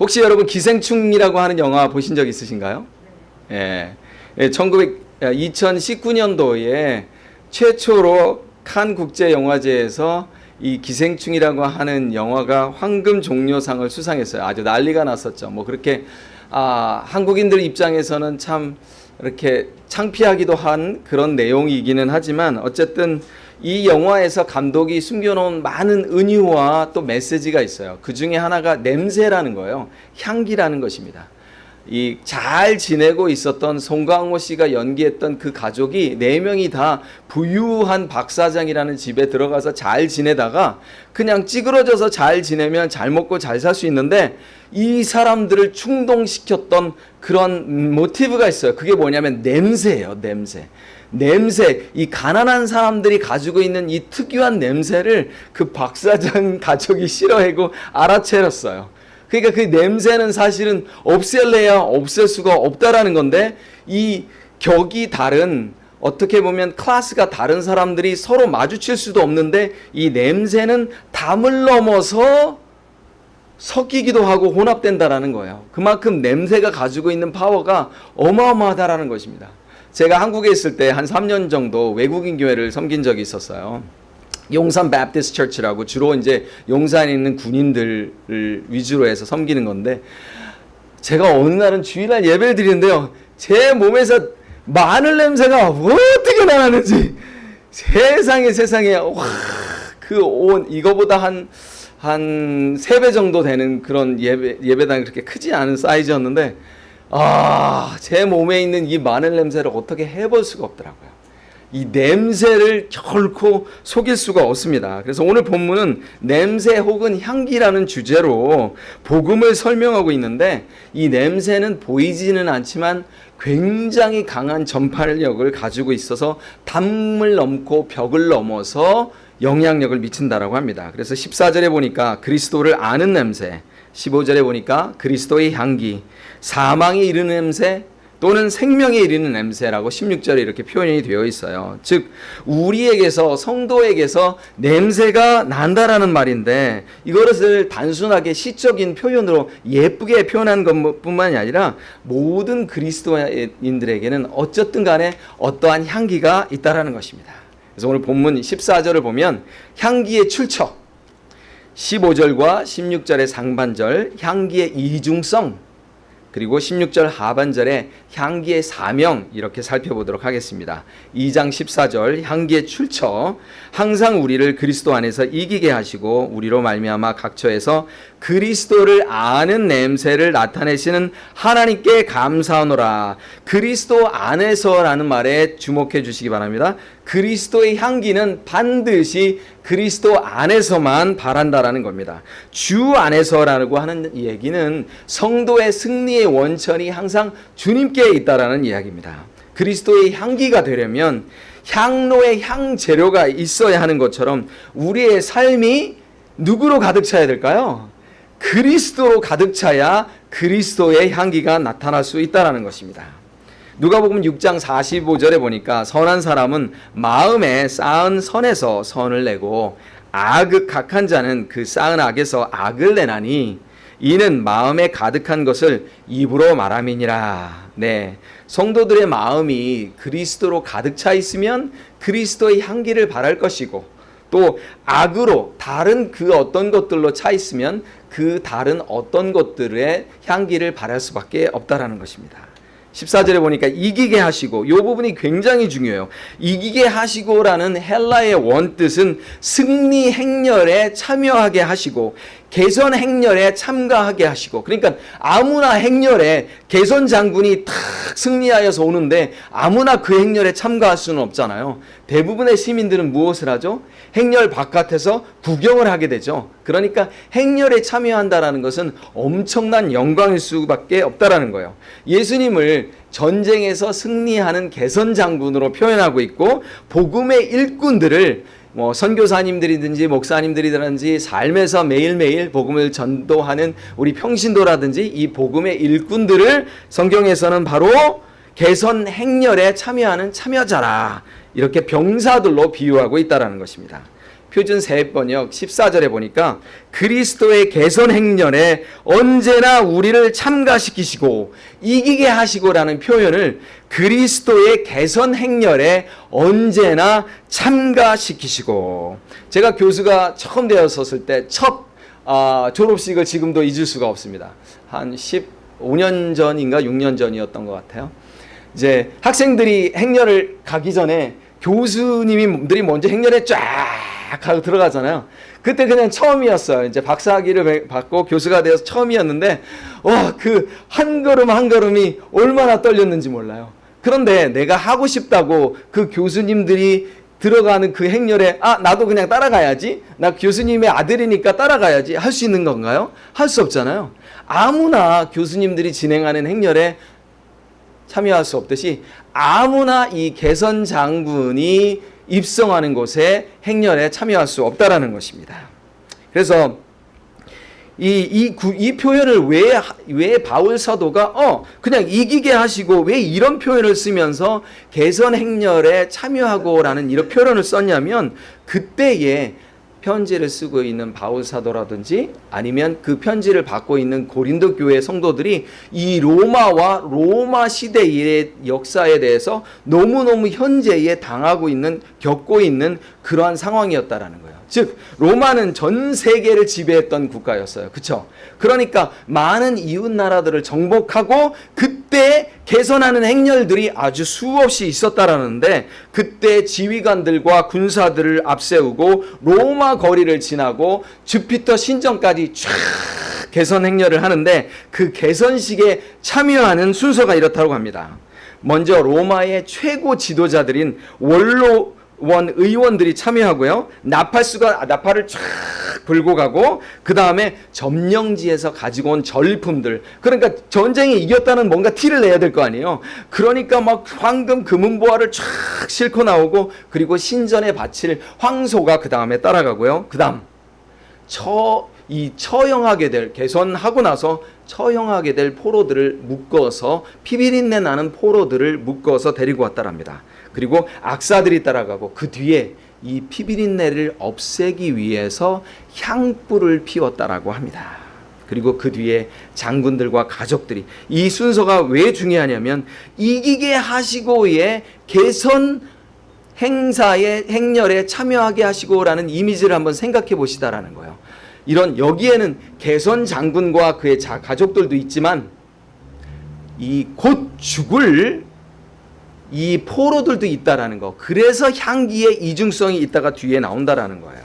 혹시 여러분 기생충이라고 하는 영화 보신 적 있으신가요? 예. 예, 1900, 2019년도에 최초로 칸 국제 영화제에서 이 기생충이라고 하는 영화가 황금 종려상을 수상했어요. 아주 난리가 났었죠. 뭐 그렇게 아, 한국인들 입장에서는 참 이렇게 창피하기도 한 그런 내용이기는 하지만 어쨌든 이 영화에서 감독이 숨겨놓은 많은 은유와 또 메시지가 있어요. 그 중에 하나가 냄새라는 거예요. 향기라는 것입니다. 이 잘 지내고 있었던 송강호 씨가 연기했던 그 가족이 네 명이 다 부유한 박 사장이라는 집에 들어가서 잘 지내다가 그냥 찌그러져서 잘 지내면 잘 먹고 잘 살 수 있는데 이 사람들을 충동시켰던 그런 모티브가 있어요. 그게 뭐냐면 냄새예요. 냄새. 냄새, 이 가난한 사람들이 가지고 있는 이 특유한 냄새를 그 박사장 가족이 싫어하고 알아채렸어요. 그러니까 그 냄새는 사실은 없앨래야 없앨 수가 없다라는 건데 이 격이 다른 어떻게 보면 클래스가 다른 사람들이 서로 마주칠 수도 없는데 이 냄새는 담을 넘어서 섞이기도 하고 혼합된다라는 거예요. 그만큼 냄새가 가지고 있는 파워가 어마어마하다라는 것입니다. 제가 한국에 있을 때 한 3년 정도 외국인 교회를 섬긴 적이 있었어요. 용산 베프티스 처치라고 주로 이제 용산에 있는 군인들을 위주로 해서 섬기는 건데 제가 어느 날은 주일날 예배를 드리는데요. 제 몸에서 마늘 냄새가 어떻게 나는지 세상에 세상에 그 온 이거보다 한 한 세 배 정도 되는 그런 예배 예배당이 그렇게 크지 않은 사이즈였는데 아, 제 몸에 있는 이 마늘 냄새를 어떻게 해볼 수가 없더라고요. 이 냄새를 결코 속일 수가 없습니다. 그래서 오늘 본문은 냄새 혹은 향기라는 주제로 복음을 설명하고 있는데 이 냄새는 보이지는 않지만 굉장히 강한 전파력을 가지고 있어서 담을 넘고 벽을 넘어서 영향력을 미친다라고 합니다. 그래서 14절에 보니까 그리스도를 아는 냄새, 15절에 보니까 그리스도의 향기, 사망에 이르는 냄새 또는 생명에 이르는 냄새라고 16절에 이렇게 표현이 되어 있어요. 즉 우리에게서 성도에게서 냄새가 난다라는 말인데 이것을 단순하게 시적인 표현으로 예쁘게 표현한 것뿐만이 아니라 모든 그리스도인들에게는 어쨌든 간에 어떠한 향기가 있다라는 것입니다. 그래서 오늘 본문 14절을 보면 향기의 출처 15절과 16절의 상반절 향기의 이중성 그리고 16절 하반절에 향기의 사명 이렇게 살펴보도록 하겠습니다. 2장 14절 향기의 출처 항상 우리를 그리스도 안에서 이기게 하시고 우리로 말미암아 각처에서 그리스도를 아는 냄새를 나타내시는 하나님께 감사하노라. 그리스도 안에서라는 말에 주목해 주시기 바랍니다. 그리스도의 향기는 반드시 그리스도 안에서만 바란다라는 겁니다. 주 안에서라고 하는 얘기는 성도의 승리의 원천이 항상 주님께 있다라는 이야기입니다. 그리스도의 향기가 되려면 향로의 향 재료가 있어야 하는 것처럼 우리의 삶이 누구로 가득 차야 될까요? 그리스도로 가득 차야 그리스도의 향기가 나타날 수 있다라는 것입니다. 누가복음 6장 45절에 보니까 선한 사람은 마음에 쌓은 선에서 선을 내고 악을 각한 자는 그 쌓은 악에서 악을 내나니 이는 마음에 가득한 것을 입으로 말함이니라. 네. 성도들의 마음이 그리스도로 가득 차 있으면 그리스도의 향기를 바랄 것이고 또 악으로 다른 그 어떤 것들로 차 있으면 그 다른 어떤 것들의 향기를 바랄 수밖에 없다라는 것입니다. 14절에 보니까 이기게 하시고 이 부분이 굉장히 중요해요. 이기게 하시고라는 헬라의 원뜻은 승리 행렬에 참여하게 하시고 개선 행렬에 참가하게 하시고 그러니까 아무나 행렬에 개선 장군이 탁 승리하여서 오는데 아무나 그 행렬에 참가할 수는 없잖아요. 대부분의 시민들은 무엇을 하죠? 행렬 바깥에서 구경을 하게 되죠. 그러니까 행렬에 참여한다라는 것은 엄청난 영광일 수밖에 없다라는 거예요. 예수님을 전쟁에서 승리하는 개선 장군으로 표현하고 있고 복음의 일꾼들을 뭐 선교사님들이든지 목사님들이든지 삶에서 매일매일 복음을 전도하는 우리 평신도라든지 이 복음의 일꾼들을 성경에서는 바로 개선 행렬에 참여하는 참여자라 이렇게 병사들로 비유하고 있다라는 것입니다. 표준 세번역 14절에 보니까 그리스도의 개선 행렬에 언제나 우리를 참가시키시고 이기게 하시고라는 표현을 그리스도의 개선 행렬에 언제나 참가시키시고 제가 교수가 처음 되었었을 때첫 아, 졸업식을 지금도 잊을 수가 없습니다. 한 15년 전인가 6년 전이었던 것 같아요. 이제 학생들이 행렬을 가기 전에 교수님들이 먼저 행렬에 쫙 하고 들어가잖아요. 그때 그냥 처음이었어요. 이제 박사학위를 받고 교수가 되어서 처음이었는데 와 그 한 걸음 한 걸음이 얼마나 떨렸는지 몰라요. 그런데 내가 하고 싶다고 그 교수님들이 들어가는 그 행렬에 아 나도 그냥 따라가야지 나 교수님의 아들이니까 따라가야지 할 수 있는 건가요? 할 수 없잖아요. 아무나 교수님들이 진행하는 행렬에 참여할 수 없듯이 아무나 이 개선 장군이 입성하는 곳에 행렬에 참여할 수 없다라는 것입니다. 그래서 이, 이, 구, 이 표현을 왜, 왜 바울 사도가, 어, 그냥 이기게 하시고 왜 이런 표현을 쓰면서 개선 행렬에 참여하고 라는 이런 표현을 썼냐면 그때에 편지를 쓰고 있는 바울 사도라든지 아니면 그 편지를 받고 있는 고린도 교회 성도들이 이 로마와 로마 시대의 역사에 대해서 너무너무 현재에 당하고 있는 겪고 있는 그러한 상황이었다라는 거예요. 즉 로마는 전 세계를 지배했던 국가였어요. 그렇죠? 그러니까 많은 이웃 나라들을 정복하고 그때 개선하는 행렬들이 아주 수없이 있었다라는데 그때 지휘관들과 군사들을 앞세우고 로마 거리를 지나고 주피터 신전까지 쫙 개선 행렬을 하는데 그 개선식에 참여하는 순서가 이렇다고 합니다. 먼저 로마의 최고 지도자들인 원로 원 의원들이 참여하고요. 나팔수가 나팔을 쫙 불고 가고 그 다음에 점령지에서 가지고 온 절품들 그러니까 전쟁에 이겼다는 뭔가 티를 내야 될 거 아니에요. 그러니까 막 황금 금은보화를 쫙 싣고 나오고 그리고 신전에 바칠 황소가 그 다음에 따라가고요. 그 다음 처 이 처형하게 될 개선하고 나서 처형하게 될 포로들을 묶어서 피비린내 나는 포로들을 묶어서 데리고 왔다랍니다. 그리고 악사들이 따라가고 그 뒤에 이 피비린내를 없애기 위해서 향불을 피웠다라고 합니다. 그리고 그 뒤에 장군들과 가족들이 이 순서가 왜 중요하냐면 이기게 하시고의 개선 행사의 행렬에 참여하게 하시고라는 이미지를 한번 생각해 보시다라는 거예요. 이런 여기에는 개선 장군과 그의 자, 가족들도 있지만 이 곧 죽을 이 포로들도 있다라는 거. 그래서 향기의 이중성이 있다가 뒤에 나온다라는 거예요.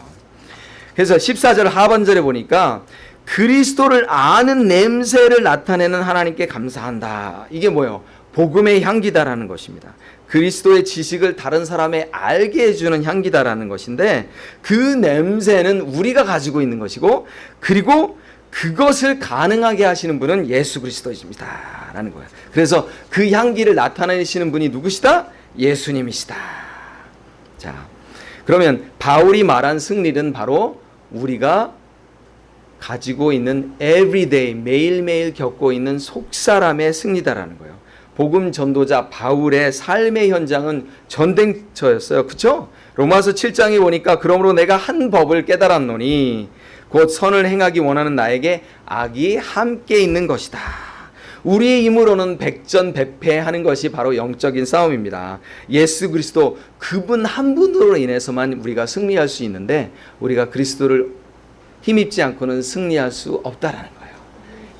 그래서 14절 하반절에 보니까 그리스도를 아는 냄새를 나타내는 하나님께 감사한다. 이게 뭐예요? 복음의 향기다라는 것입니다. 그리스도의 지식을 다른 사람에 알게 해주는 향기다라는 것인데 그 냄새는 우리가 가지고 있는 것이고 그리고 그것을 가능하게 하시는 분은 예수 그리스도이십니다. 라는 거예요. 그래서 그 향기를 나타내시는 분이 누구시다? 예수님이시다. 자, 그러면 바울이 말한 승리는 바로 우리가 가지고 있는 everyday 매일매일 겪고 있는 속사람의 승리다라는 거예요. 복음 전도자 바울의 삶의 현장은 전쟁터였어요. 그렇죠? 로마서 7장에 보니까 그러므로 내가 한 법을 깨달았노니 곧 선을 행하기 원하는 나에게 악이 함께 있는 것이다. 우리의 힘으로는 백전백패하는 것이 바로 영적인 싸움입니다. 예수 그리스도 그분 한 분으로 인해서만 우리가 승리할 수 있는데 우리가 그리스도를 힘입지 않고는 승리할 수 없다라는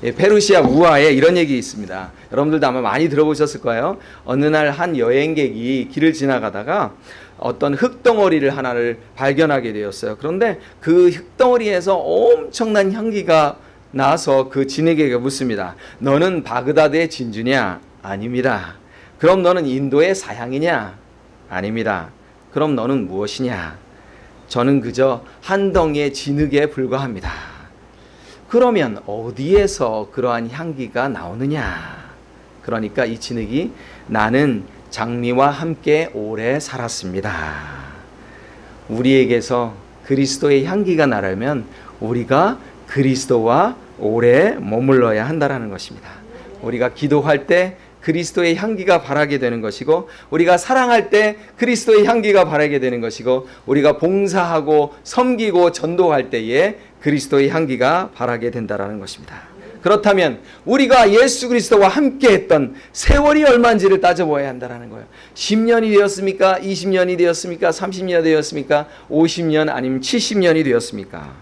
페르시아 우화에 이런 얘기 있습니다. 여러분들도 아마 많이 들어보셨을 거예요. 어느 날 한 여행객이 길을 지나가다가 어떤 흙덩어리를 하나를 발견하게 되었어요. 그런데 그 흙덩어리에서 엄청난 향기가 나서 그 진에게 묻습니다. 너는 바그다드의 진주냐? 아닙니다. 그럼 너는 인도의 사향이냐? 아닙니다. 그럼 너는 무엇이냐? 저는 그저 한 덩이의 진흙에 불과합니다. 그러면 어디에서 그러한 향기가 나오느냐? 그러니까 이 진흙이 나는 장미와 함께 오래 살았습니다. 우리에게서 그리스도의 향기가 나려면 우리가 그리스도와 오래 머물러야 한다라는 것입니다. 우리가 기도할 때 그리스도의 향기가 바라게 되는 것이고 우리가 사랑할 때 그리스도의 향기가 바라게 되는 것이고 우리가 봉사하고 섬기고 전도할 때에 그리스도의 향기가 바라게 된다라는 것입니다. 그렇다면 우리가 예수 그리스도와 함께 했던 세월이 얼마인지를 따져보아야 한다는 거예요. 10년이 되었습니까? 20년이 되었습니까? 30년이 되었습니까? 50년 아니면 70년이 되었습니까?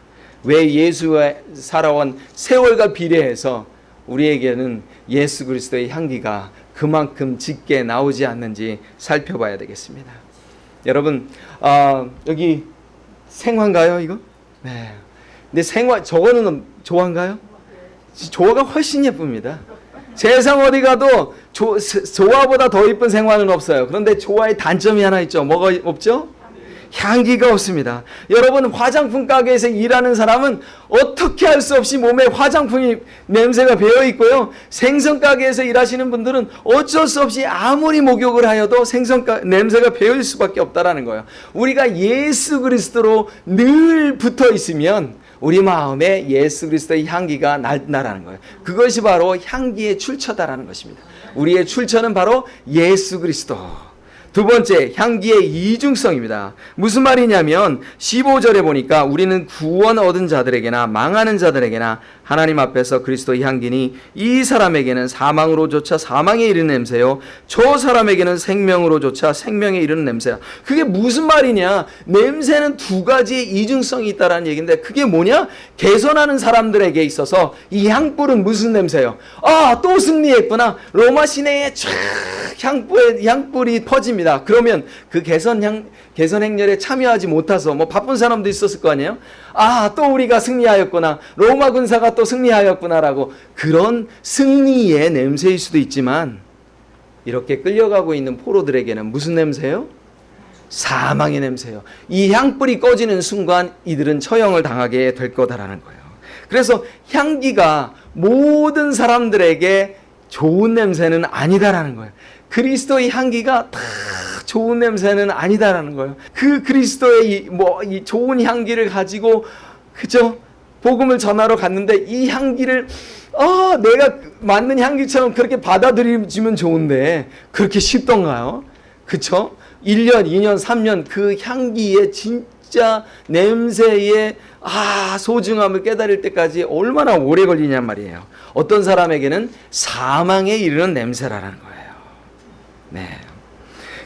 왜 예수와 살아온 세월과 비례해서 우리에게는 예수 그리스도의 향기가 그만큼 짙게 나오지 않는지 살펴봐야 되겠습니다. 여러분, 어, 여기 생화인가요, 이거? 네. 근데 생화, 저거는 조화인가요? 조화가 훨씬 예쁩니다. 세상 어디 가도 조, 조화보다 더 이쁜 생화는 없어요. 그런데 조화의 단점이 하나 있죠. 뭐가 없죠? 향기가 없습니다. 여러분 화장품 가게에서 일하는 사람은 어떻게 할 수 없이 몸에 화장품이 냄새가 배어 있고요. 생선 가게에서 일하시는 분들은 어쩔 수 없이 아무리 목욕을 하여도 생선 가, 냄새가 배일 수밖에 없다라는 거예요. 우리가 예수 그리스도로 늘 붙어 있으면 우리 마음에 예수 그리스도의 향기가 난다라는 거예요. 그것이 바로 향기의 출처다라는 것입니다. 우리의 출처는 바로 예수 그리스도. 두 번째, 향기의 이중성입니다. 무슨 말이냐면 15절에 보니까 우리는 구원 얻은 자들에게나 망하는 자들에게나 하나님 앞에서 그리스도의 향기니 이 사람에게는 사망으로조차 사망에 이르는 냄새요. 저 사람에게는 생명으로조차 생명에 이르는 냄새야. 그게 무슨 말이냐? 냄새는 두 가지의 이중성이 있다라는 얘기인데 그게 뭐냐? 개선하는 사람들에게 있어서 이 향불은 무슨 냄새요? 아, 또 승리했구나. 로마 시내에 쫙 향불의 향불이 퍼집 니다. 그러면 그 개선 향 개선 행렬에 참여하지 못해서 뭐 바쁜 사람도 있었을 거 아니에요? 아, 또 우리가 승리하였구나. 로마 군사가 또 승리하였구나라고 그런 승리의 냄새일 수도 있지만 이렇게 끌려가고 있는 포로들에게는 무슨 냄새요? 사망의 냄새요. 이 향불이 꺼지는 순간 이들은 처형을 당하게 될 거다라는 거예요. 그래서 향기가 모든 사람들에게 좋은 냄새는 아니다라는 거예요. 그리스도의 향기가 다 좋은 냄새는 아니다라는 거예요. 그 그리스도의 뭐 이 좋은 향기를 가지고 그죠? 복음을 전하러 갔는데 이 향기를 아, 내가 맞는 향기처럼 그렇게 받아들이면 좋은데 그렇게 쉽던가요? 그쵸? 1년, 2년, 3년 그 향기의 진짜 냄새의 아, 소중함을 깨달을 때까지 얼마나 오래 걸리냔 말이에요. 어떤 사람에게는 사망에 이르는 냄새라는 거예요. 네.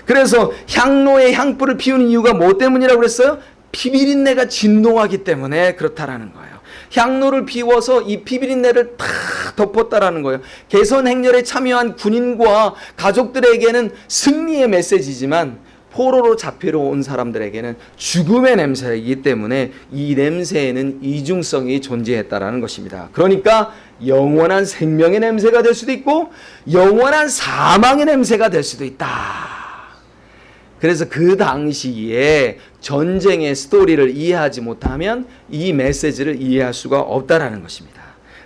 그래서 향로에 향불을 피우는 이유가 뭐 때문이라고 그랬어요? 피비린내가 진동하기 때문에 그렇다라는 거예요. 향로를 피워서 이 피비린내를 다 덮었다라는 거예요. 개선 행렬에 참여한 군인과 가족들에게는 승리의 메시지지만 포로로 잡히러 온 사람들에게는 죽음의 냄새이기 때문에 이 냄새에는 이중성이 존재했다라는 것입니다. 그러니까 영원한 생명의 냄새가 될 수도 있고 영원한 사망의 냄새가 될 수도 있다. 그래서 그 당시에 전쟁의 스토리를 이해하지 못하면 이 메시지를 이해할 수가 없다라는 것입니다.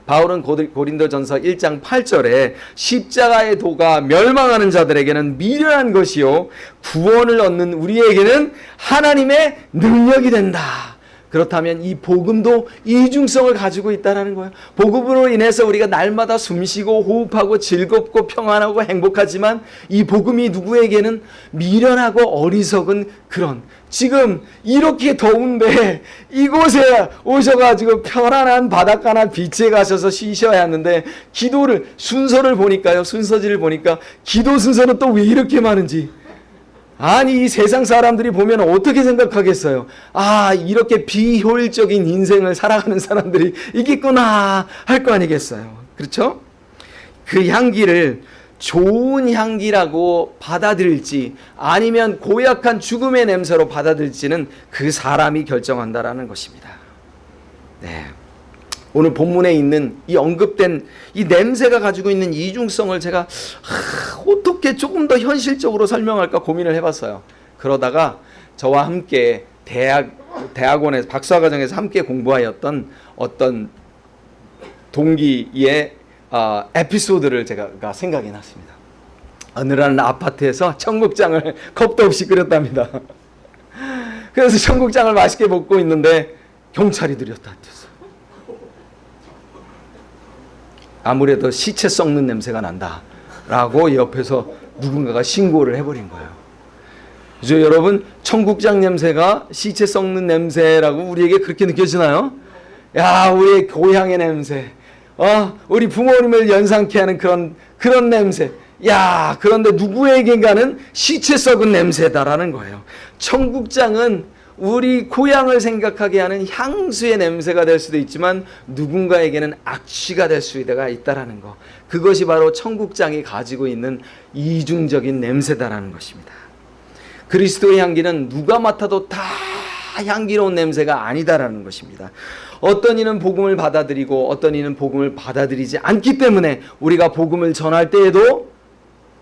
바울은 고린도전서 1장 8절에 십자가의 도가 멸망하는 자들에게는 미련한 것이요 구원을 얻는 우리에게는 하나님의 능력이 된다. 그렇다면 이 복음도 이중성을 가지고 있다는 거예요. 복음으로 인해서 우리가 날마다 숨쉬고 호흡하고 즐겁고 평안하고 행복하지만 이 복음이 누구에게는 미련하고 어리석은 그런 지금 이렇게 더운데 이곳에 오셔가지고 편안한 바닷가나 비치에 가셔서 쉬셔야 하는데 기도를 순서를 보니까요 순서지를 보니까 기도 순서는 또 왜 이렇게 많은지 아니 이 세상 사람들이 보면 어떻게 생각하겠어요? 아 이렇게 비효율적인 인생을 살아가는 사람들이 있겠구나 할 거 아니겠어요? 그렇죠? 그 향기를 좋은 향기라고 받아들일지 아니면 고약한 죽음의 냄새로 받아들일지는 그 사람이 결정한다라는 것입니다. 네. 오늘 본문에 있는 이 언급된 이 냄새가 가지고 있는 이중성을 제가 하, 어떻게 조금 더 현실적으로 설명할까 고민을 해봤어요. 그러다가 저와 함께 대학 대학원에서 박사과정에서 함께 공부하였던 어떤 동기의 어, 에피소드를 제가 생각이 났습니다. 어느 날 아파트에서 청국장을 컵도 없이 끓였답니다. 그래서 청국장을 맛있게 먹고 있는데 경찰이 들였다. 아무래도 시체 썩는 냄새가 난다. 라고 옆에서 누군가가 신고를 해버린 거예요. 그죠 여러분 청국장 냄새가 시체 썩는 냄새라고 우리에게 그렇게 느껴지나요? 야 우리의 고향의 냄새 어 우리 부모님을 연상케 하는 그런 그런 냄새 야 그런데 누구에겐가는 시체 썩은 냄새다라는 거예요. 청국장은 우리 고향을 생각하게 하는 향수의 냄새가 될 수도 있지만 누군가에게는 악취가 될 수가 있다라는 거. 그것이 바로 청국장이 가지고 있는 이중적인 냄새다라는 것입니다. 그리스도의 향기는 누가 맡아도 다 향기로운 냄새가 아니다라는 것입니다. 어떤 이는 복음을 받아들이고 어떤 이는 복음을 받아들이지 않기 때문에 우리가 복음을 전할 때에도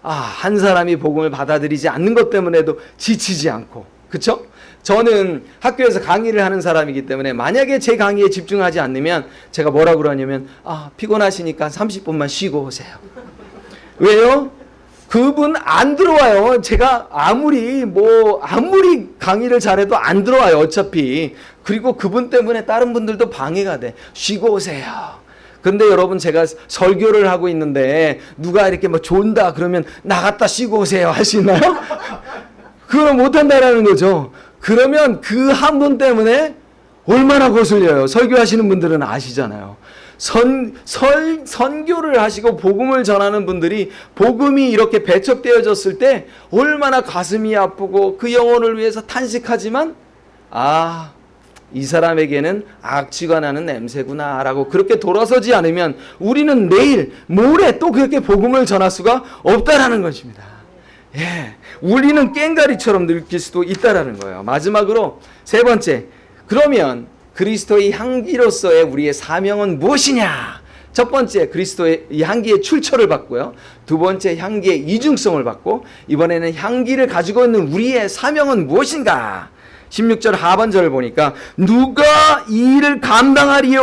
아, 한 사람이 복음을 받아들이지 않는 것 때문에도 지치지 않고 그렇죠? 저는 학교에서 강의를 하는 사람이기 때문에 만약에 제 강의에 집중하지 않으면 제가 뭐라 그러냐면 아, 피곤하시니까 30분만 쉬고 오세요. 왜요? 그분 안 들어와요. 제가 아무리 뭐 아무리 강의를 잘해도 안 들어와요. 어차피. 그리고 그분 때문에 다른 분들도 방해가 돼. 쉬고 오세요. 근데 여러분 제가 설교를 하고 있는데 누가 이렇게 뭐 존다 그러면 나갔다 쉬고 오세요 있나요? 그걸 못 한다라는 거죠. 그러면 그 한 분 때문에 얼마나 거슬려요. 설교하시는 분들은 아시잖아요. 선, 설, 선교를 하시고 복음을 전하는 분들이 복음이 이렇게 배척되어졌을 때 얼마나 가슴이 아프고 그 영혼을 위해서 탄식하지만 아, 이 사람에게는 악취가 나는 냄새구나 라고 그렇게 돌아서지 않으면 우리는 내일, 모레 또 그렇게 복음을 전할 수가 없다라는 것입니다. 예. 우리는 깽가리처럼 느낄 수도 있다라는 거예요. 마지막으로 세 번째. 그러면 그리스도의 향기로서의 우리의 사명은 무엇이냐? 첫 번째 그리스도의 이 향기의 출처를 받고요. 두 번째 향기의 이중성을 받고 이번에는 향기를 가지고 있는 우리의 사명은 무엇인가? 16절 하반절을 보니까 누가 이 일을 감당하리요.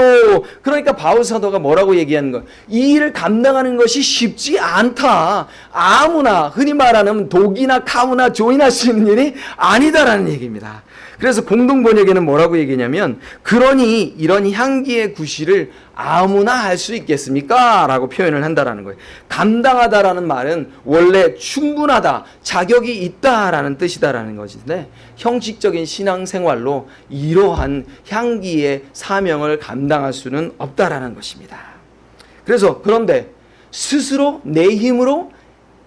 그러니까 바울 사도가 뭐라고 얘기하는 거예요? 이 일을 감당하는 것이 쉽지 않다. 아무나 흔히 말하는 독이나 카무나 조인할 수 있는 일이 아니다라는 얘기입니다. 그래서 공동 번역에는 뭐라고 얘기냐면 그러니 이런 향기의 구실을 아무나 할 수 있겠습니까? 라고 표현을 한다라는 거예요. 감당하다라는 말은 원래 충분하다, 자격이 있다라는 뜻이다라는 것인데 형식적인 신앙생활로 이러한 향기의 사명을 감당할 수는 없다라는 것입니다. 그래서 그런데 스스로 내 힘으로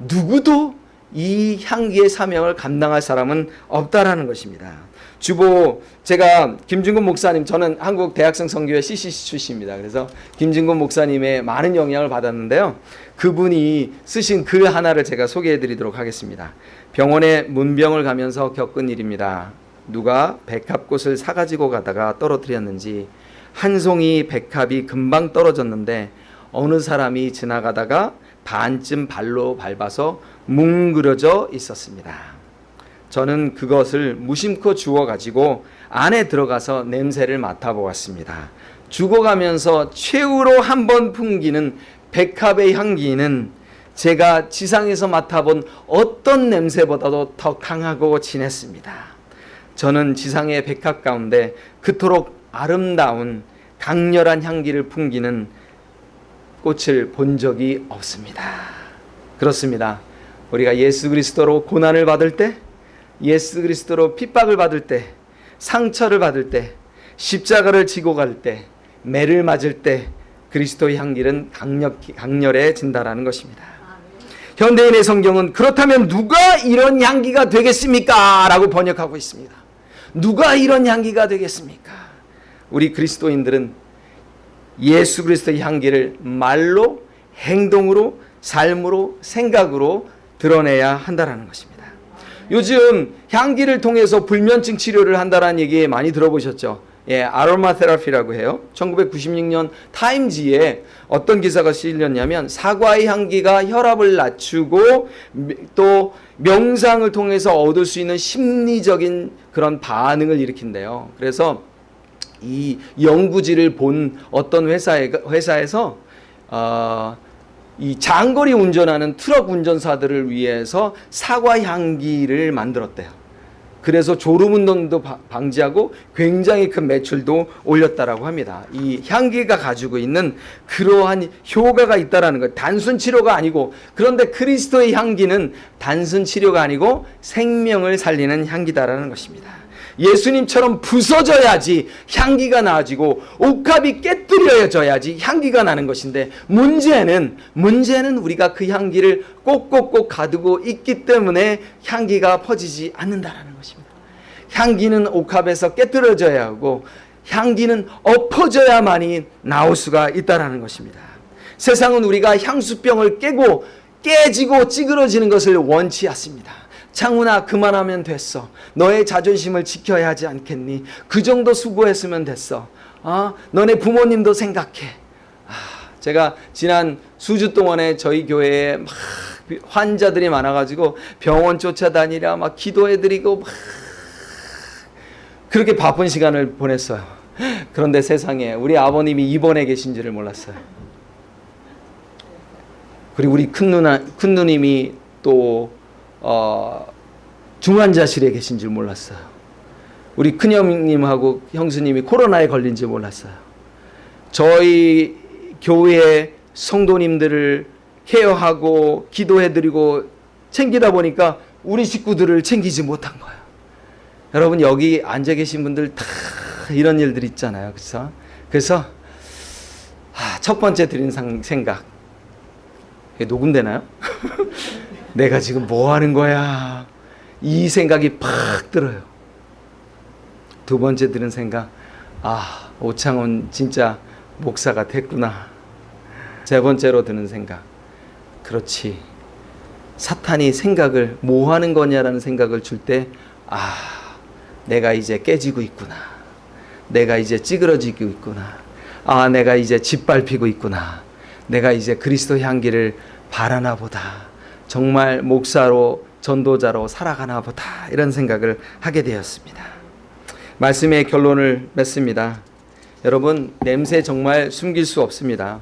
누구도 이 향기의 사명을 감당할 사람은 없다라는 것입니다. 주보 제가 김진곤 목사님 저는 한국 대학생 선교회 CCC 출신입니다. 그래서 김진곤 목사님의 많은 영향을 받았는데요. 그분이 쓰신 글 하나를 제가 소개해 드리도록 하겠습니다. 병원에 문병을 가면서 겪은 일입니다. 누가 백합꽃을 사가지고 가다가 떨어뜨렸는지 한 송이 백합이 금방 떨어졌는데 어느 사람이 지나가다가 반쯤 발로 밟아서 뭉그러져 있었습니다. 저는 그것을 무심코 주워 가지고 안에 들어가서 냄새를 맡아보았습니다. 죽어가면서 최후로 한 번 풍기는 백합의 향기는 제가 지상에서 맡아본 어떤 냄새보다도 더 강하고 진했습니다. 저는 지상의 백합 가운데 그토록 아름다운 강렬한 향기를 풍기는 꽃을 본 적이 없습니다. 그렇습니다. 우리가 예수 그리스도로 고난을 받을 때 예수 그리스도로 핍박을 받을 때, 상처를 받을 때, 십자가를 지고 갈 때, 매를 맞을 때 그리스도의 향기는 강력 강렬해진다라는 것입니다. 현대인의 성경은 그렇다면 누가 이런 향기가 되겠습니까? 라고 번역하고 있습니다. 누가 이런 향기가 되겠습니까? 우리 그리스도인들은 예수 그리스도의 향기를 말로, 행동으로, 삶으로, 생각으로 드러내야 한다라는 것입니다. 요즘 향기를 통해서 불면증 치료를 한다라는 얘기 많이 들어보셨죠? 예, 아로마 테라피라고 해요. 1996년 타임지에 어떤 기사가 실렸냐면 사과의 향기가 혈압을 낮추고 또 명상을 통해서 얻을 수 있는 심리적인 그런 반응을 일으킨대요. 그래서 이 연구지를 본 어떤 회사에, 회사에서 어, 이 장거리 운전하는 트럭 운전사들을 위해서 사과 향기를 만들었대요. 그래서 졸음 운동도 바- 방지하고 굉장히 큰 매출도 올렸다라고 합니다. 이 향기가 가지고 있는 그러한 효과가 있다라는 것. 단순 치료가 아니고 그런데 그리스도의 향기는 단순 치료가 아니고 생명을 살리는 향기다라는 것입니다. 예수님처럼 부서져야지 향기가 나아지고 옥합이 깨뜨려져야지 향기가 나는 것인데 문제는 문제는 우리가 그 향기를 꼭꼭꼭 가두고 있기 때문에 향기가 퍼지지 않는다라는 것입니다. 향기는 옥합에서 깨뜨려져야 하고 향기는 엎어져야만이 나올 수가 있다라는 것입니다. 세상은 우리가 향수병을 깨고 깨지고 찌그러지는 것을 원치 않습니다. 창훈아 그만하면 됐어. 너의 자존심을 지켜야 하지 않겠니? 그 정도 수고했으면 됐어. 아, 너네 부모님도 생각해. 아, 제가 지난 수주 동안에 저희 교회에 막 환자들이 많아가지고 병원 쫓아다니랴 막 기도해드리고 막 그렇게 바쁜 시간을 보냈어요. 그런데 세상에 우리 아버님이 입원해 계신지를 몰랐어요. 그리고 우리 큰 누나 큰 누님이 또 어, 중환자실에 계신 줄 몰랐어요. 우리 큰형님하고 형수님이 코로나에 걸린 줄 몰랐어요. 저희 교회 성도님들을 케어하고 기도해드리고 챙기다 보니까 우리 식구들을 챙기지 못한 거예요. 여러분 여기 앉아 계신 분들 다 이런 일들 있잖아요. 그래서 그래서 아, 첫 번째 드린 상- 생각 녹음되나요? 내가 지금 뭐 하는 거야? 이 생각이 팍 들어요. 두 번째 들은 생각, 아, 오창훈 진짜 목사가 됐구나. 세 번째로 드는 생각, 그렇지. 사탄이 생각을 뭐 하는 거냐라는 생각을 줄 때, 아, 내가 이제 깨지고 있구나. 내가 이제 찌그러지고 있구나. 아, 내가 이제 짓밟히고 있구나. 내가 이제 그리스도 향기를 바라나 보다. 정말 목사로 전도자로 살아가나 보다. 이런 생각을 하게 되었습니다. 말씀의 결론을 맺습니다. 여러분, 냄새 정말 숨길 수 없습니다.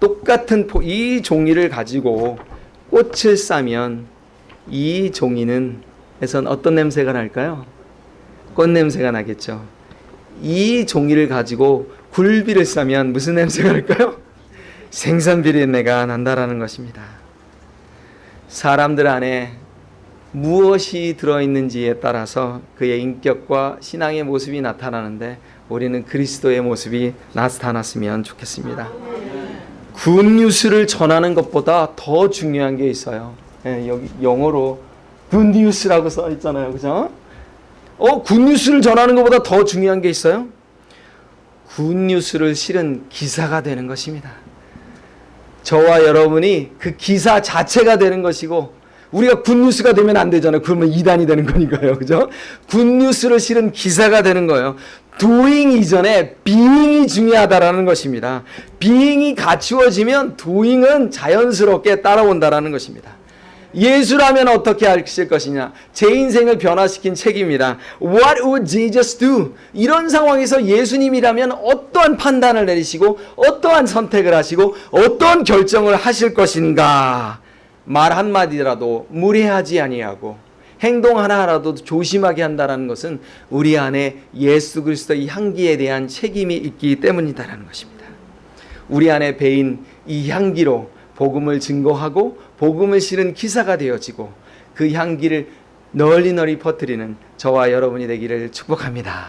똑같은 포, 이 종이를 가지고 꽃을 싸면 이 종이는 에선 어떤 냄새가 날까요? 꽃 냄새가 나겠죠. 이 종이를 가지고 굴비를 싸면 무슨 냄새가 날까요? 생선 비린내가 난다라는 것입니다. 사람들 안에 무엇이 들어있는지에 따라서 그의 인격과 신앙의 모습이 나타나는데 우리는 그리스도의 모습이 나타났으면 좋겠습니다. good news를 전하는 것보다 더 중요한 게 있어요. 예, 여기 영어로 good news라고 써 있잖아요. 그죠? 어, good news를 전하는 것보다 더 중요한 게 있어요? good news를 실은 기사가 되는 것입니다. 저와 여러분이 그 기사 자체가 되는 것이고 우리가 good news가 되면 안 되잖아요. 그러면 이단이 되는 거니까요. 그죠? 굿뉴스를 실은 기사가 되는 거예요. doing 이전에 being이 중요하다라는 것입니다. being이 갖추어지면 doing은 자연스럽게 따라온다라는 것입니다. 예수라면 어떻게 하실 것이냐? 제 인생을 변화시킨 책입니다. What would Jesus do? 이런 상황에서 예수님이라면 어떠한 판단을 내리시고 어떠한 선택을 하시고 어떠한 결정을 하실 것인가? 말 한마디라도 무례하지 아니하고 행동 하나라도 조심하게 한다라는 것은 우리 안에 예수 그리스도의 향기에 대한 책임이 있기 때문이다라는 것입니다. 우리 안에 배인 이 향기로 복음을 증거하고 복음을 실은 기사가 되어지고 그 향기를 널리 널리 퍼뜨리는 저와 여러분이 되기를 축복합니다.